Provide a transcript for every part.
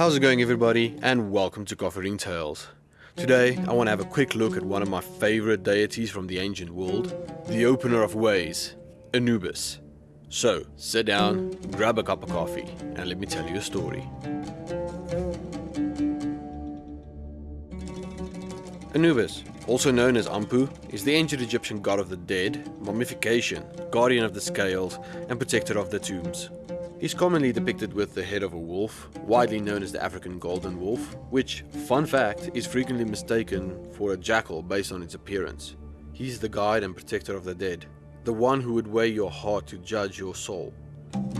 How's it going everybody and welcome to Coffee Ring Tales. Today I want to have a quick look at one of my favorite deities from the ancient world, the opener of ways, Anubis. So sit down, grab a cup of coffee and let me tell you a story. Anubis, also known as Ampu, is the ancient Egyptian god of the dead, mummification, guardian of the scales, and protector of the tombs. He's commonly depicted with the head of a wolf, widely known as the African golden wolf, which, fun fact, is frequently mistaken for a jackal based on its appearance. He's the guide and protector of the dead, the one who would weigh your heart to judge your soul.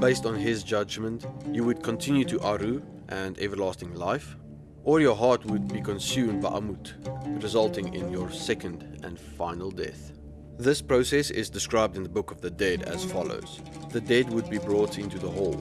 Based on his judgment, you would continue to Aru and everlasting life, or your heart would be consumed by Amut, resulting in your second and final death. This process is described in the Book of the Dead as follows. The dead would be brought into the hall,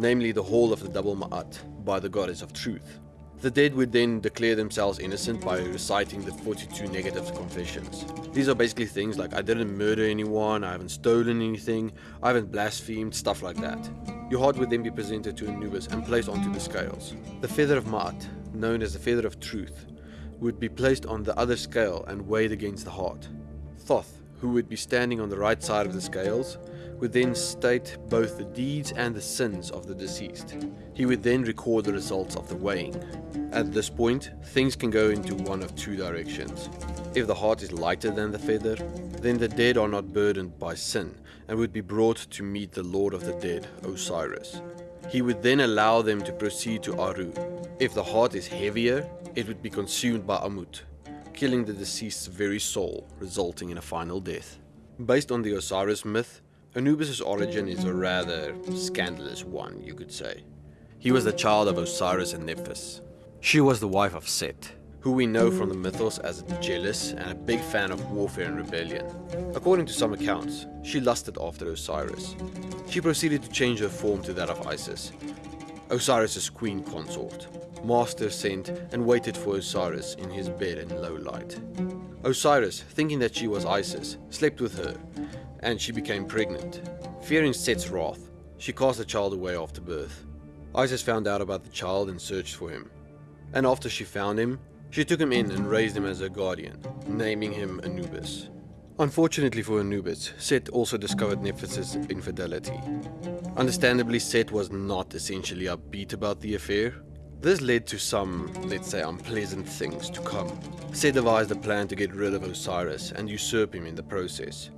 namely the hall of the double Ma'at, by the goddess of truth. The dead would then declare themselves innocent by reciting the 42 negative confessions. These are basically things like I didn't murder anyone, I haven't stolen anything, I haven't blasphemed, stuff like that. Your heart would then be presented to Anubis and placed onto the scales. The feather of Ma'at, known as the feather of truth, would be placed on the other scale and weighed against the heart. Thoth, who would be standing on the right side of the scales, would then state both the deeds and the sins of the deceased. He would then record the results of the weighing. At this point, things can go into one of two directions. If the heart is lighter than the feather, then the dead are not burdened by sin and would be brought to meet the Lord of the Dead, Osiris. He would then allow them to proceed to Aru. If the heart is heavier, it would be consumed by Amut, killing the deceased's very soul, resulting in a final death. Based on the Osiris myth, Anubis' origin is a rather scandalous one, you could say. He was the child of Osiris and Nephthys. She was the wife of Set, who we know from the mythos as jealous and a big fan of warfare and rebellion. According to some accounts, she lusted after Osiris. She proceeded to change her form to that of Isis, Osiris' queen consort. Master sent and waited for Osiris in his bed in low light. Osiris, thinking that she was Isis, slept with her and she became pregnant. Fearing Set's wrath, she cast the child away after birth. Isis found out about the child and searched for him. And after she found him, she took him in and raised him as her guardian, naming him Anubis. Unfortunately for Anubis, Set also discovered Nephthys' infidelity. Understandably, Set was not essentially upbeat about the affair. This led to some, let's say, unpleasant things to come. Set devised a plan to get rid of Osiris and usurp him in the process.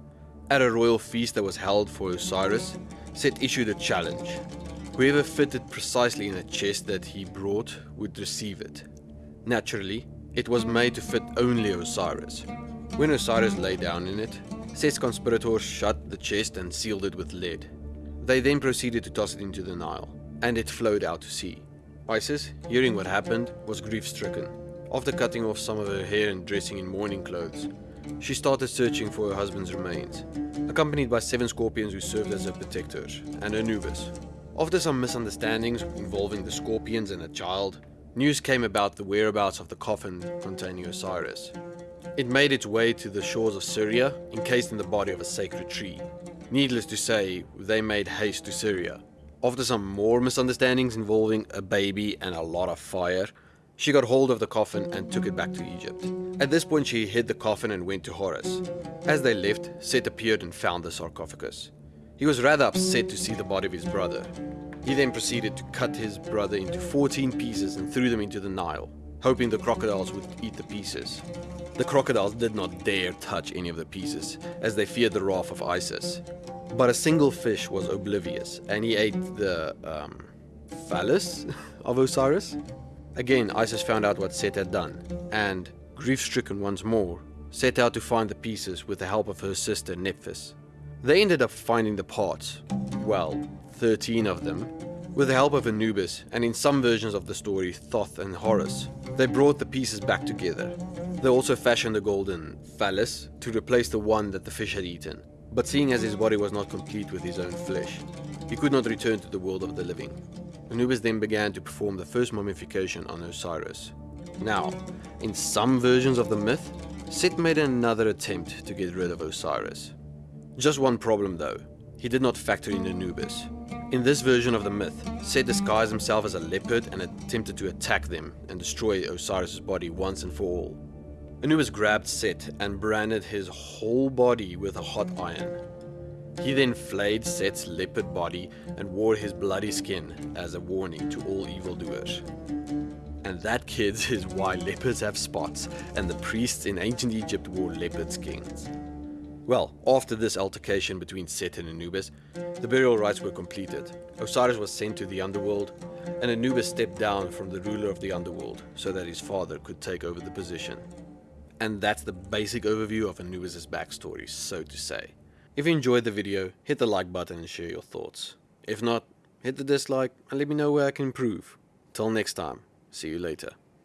At a royal feast that was held for Osiris, Set issued a challenge. Whoever fitted precisely in a chest that he brought would receive it. Naturally, it was made to fit only Osiris. When Osiris lay down in it, Set's conspirators shut the chest and sealed it with lead. They then proceeded to toss it into the Nile, and it flowed out to sea. Isis, hearing what happened, was grief-stricken. After cutting off some of her hair and dressing in mourning clothes, she started searching for her husband's remains, accompanied by seven scorpions who served as her protectors, and Anubis. After some misunderstandings involving the scorpions and a child, news came about the whereabouts of the coffin containing Osiris. It made its way to the shores of Syria, encased in the body of a sacred tree. Needless to say, they made haste to Syria. After some more misunderstandings involving a baby and a lot of fire, she got hold of the coffin and took it back to Egypt. At this point she hid the coffin and went to Horus. As they left, Set appeared and found the sarcophagus. He was rather upset to see the body of his brother. He then proceeded to cut his brother into 14 pieces and threw them into the Nile, hoping the crocodiles would eat the pieces. The crocodiles did not dare touch any of the pieces, as they feared the wrath of Isis. But a single fish was oblivious, and he ate the, um, phallus of Osiris? Again, Isis found out what Set had done, and, grief-stricken once more, set out to find the pieces with the help of her sister Nephthys. They ended up finding the parts, well, 13 of them, with the help of Anubis and in some versions of the story Thoth and Horus. They brought the pieces back together. They also fashioned a golden phallus to replace the one that the fish had eaten. But seeing as his body was not complete with his own flesh, he could not return to the world of the living. Anubis then began to perform the first mummification on Osiris. Now, in some versions of the myth, Set made another attempt to get rid of Osiris. Just one problem though, he did not factor in Anubis. In this version of the myth, Set disguised himself as a leopard and attempted to attack them and destroy Osiris' body once and for all. Anubis grabbed Set and branded his whole body with a hot iron. He then flayed Set's leopard body and wore his bloody skin as a warning to all evildoers. And that, kids, is why leopards have spots, and the priests in ancient Egypt wore leopard skins. Well, after this altercation between Set and Anubis, the burial rites were completed. Osiris was sent to the underworld, and Anubis stepped down from the ruler of the underworld so that his father could take over the position. And that's the basic overview of Anubis' backstory, so to say. If you enjoyed the video, hit the like button and share your thoughts. If not, hit the dislike and let me know where I can improve. Till next time, see you later.